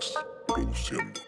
Pelo centro.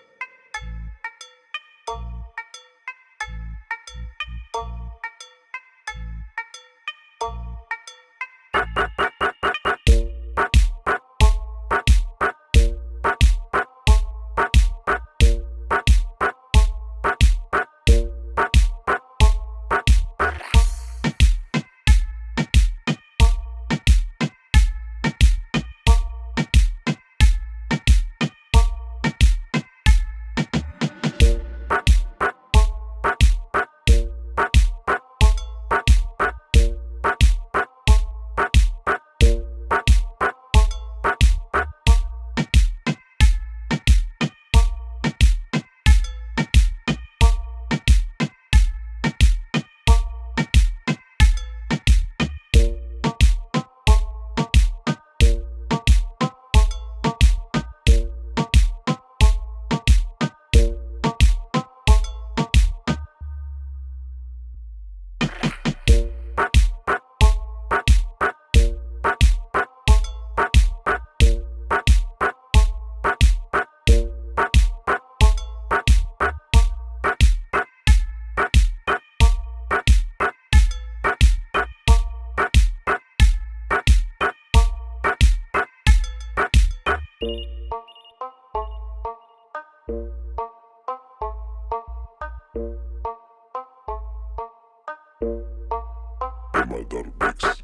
Remotor Mix.